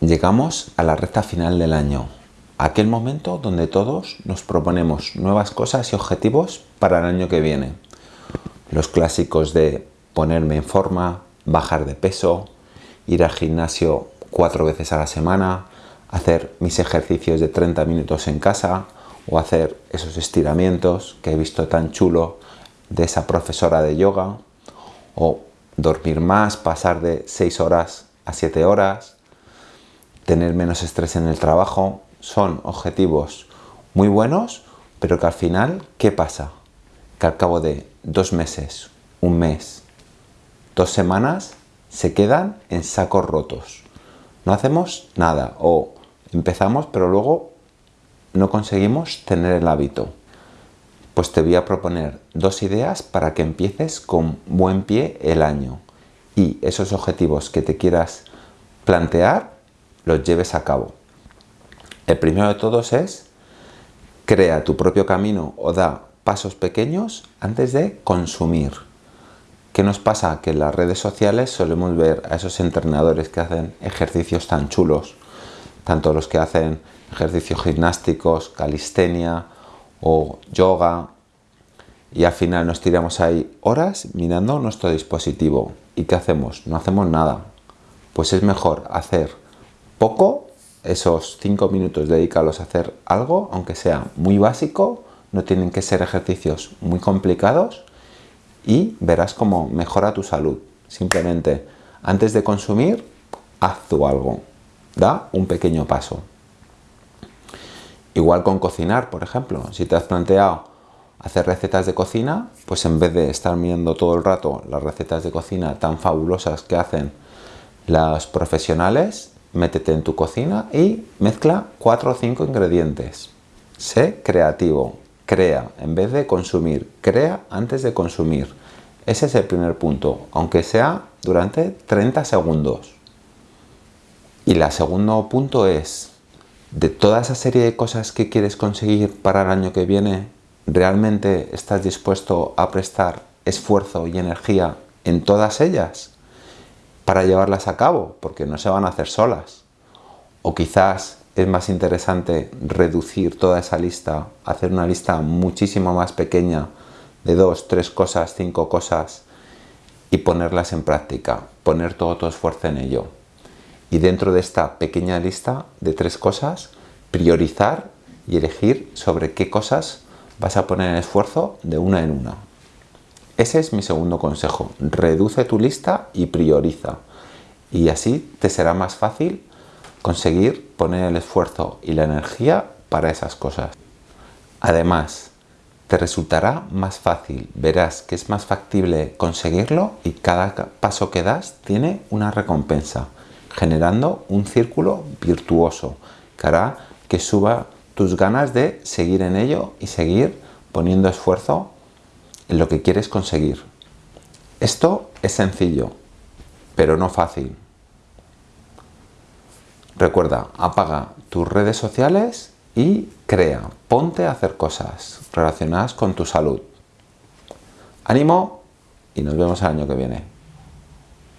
Llegamos a la recta final del año, aquel momento donde todos nos proponemos nuevas cosas y objetivos para el año que viene. Los clásicos de ponerme en forma, bajar de peso, ir al gimnasio cuatro veces a la semana, hacer mis ejercicios de 30 minutos en casa o hacer esos estiramientos que he visto tan chulo de esa profesora de yoga o dormir más, pasar de 6 horas a 7 horas, tener menos estrés en el trabajo, son objetivos muy buenos, pero que al final, ¿qué pasa? Que al cabo de dos meses, un mes, dos semanas, se quedan en sacos rotos. No hacemos nada o empezamos pero luego no conseguimos tener el hábito. Pues te voy a proponer dos ideas para que empieces con buen pie el año y esos objetivos que te quieras plantear los lleves a cabo. El primero de todos es crea tu propio camino o da pasos pequeños antes de consumir. ¿Qué nos pasa? Que en las redes sociales solemos ver a esos entrenadores que hacen ejercicios tan chulos, tanto los que hacen ejercicios gimnásticos, calistenia o yoga, y al final nos tiramos ahí horas mirando nuestro dispositivo. ¿Y qué hacemos? No hacemos nada. Pues es mejor hacer poco, esos 5 minutos dedicarlos a hacer algo, aunque sea muy básico, no tienen que ser ejercicios muy complicados y verás cómo mejora tu salud. Simplemente, antes de consumir, haz tú algo. Da un pequeño paso. Igual con cocinar, por ejemplo. Si te has planteado hacer recetas de cocina, pues en vez de estar mirando todo el rato las recetas de cocina tan fabulosas que hacen las profesionales, métete en tu cocina y mezcla cuatro o cinco ingredientes. Sé creativo, crea en vez de consumir, crea antes de consumir. Ese es el primer punto, aunque sea durante 30 segundos. Y el segundo punto es, de toda esa serie de cosas que quieres conseguir para el año que viene, ¿realmente estás dispuesto a prestar esfuerzo y energía en todas ellas? Para llevarlas a cabo, porque no se van a hacer solas. O quizás es más interesante reducir toda esa lista, hacer una lista muchísimo más pequeña de dos, tres cosas, cinco cosas y ponerlas en práctica, poner todo tu esfuerzo en ello. Y dentro de esta pequeña lista de tres cosas, priorizar y elegir sobre qué cosas vas a poner el esfuerzo de una en una. Ese es mi segundo consejo. Reduce tu lista y prioriza. Y así te será más fácil conseguir poner el esfuerzo y la energía para esas cosas. Además, te resultará más fácil, verás que es más factible conseguirlo y cada paso que das tiene una recompensa, generando un círculo virtuoso que hará que suba tus ganas de seguir en ello y seguir poniendo esfuerzo en lo que quieres conseguir. Esto es sencillo, pero no fácil. Recuerda, apaga tus redes sociales y crea, ponte a hacer cosas relacionadas con tu salud. Ánimo y nos vemos el año que viene.